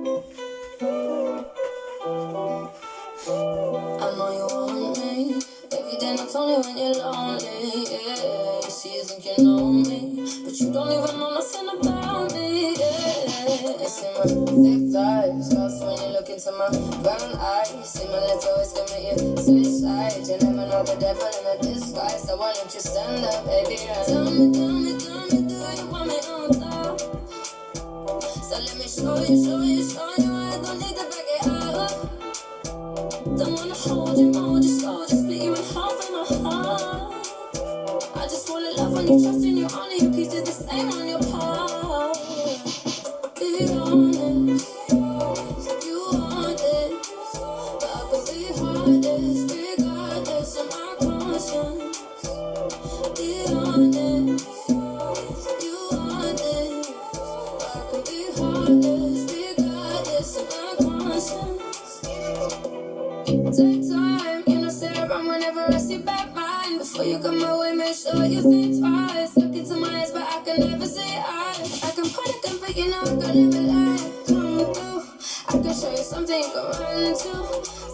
I know you want me. When you're lonely. Yeah, you think you know me, but you don't even know nothing about me. Yeah, see my thick thighs, lost when you look into my brown eyes. See my lips always commit you switch. You never know the devil in a disguise. Why don't you stand up, baby? Tell me, tell me, tell me, love when you honor you, please do the same on your around whenever I back mine. Before you come my way, make sure you think twice. Look into my eyes, but I can never say I. I can point a gun, but you know I can never lie. Come through, I can show you something you can run to.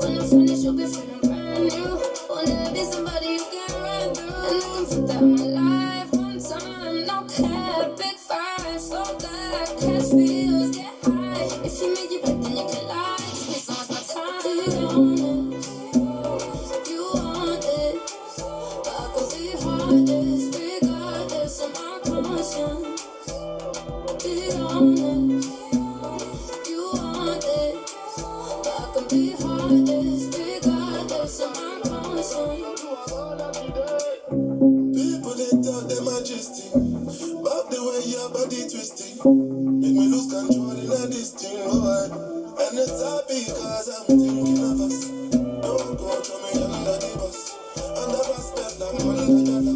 When I'm finished, you'll be feeling brand new. Wanna be somebody you can run through. And I can put that in my life one time. No cap, big five, so that catch feels, get high. If you make it back, then you can lie. Just please don't waste my time. Go throw me under the bus Under respect like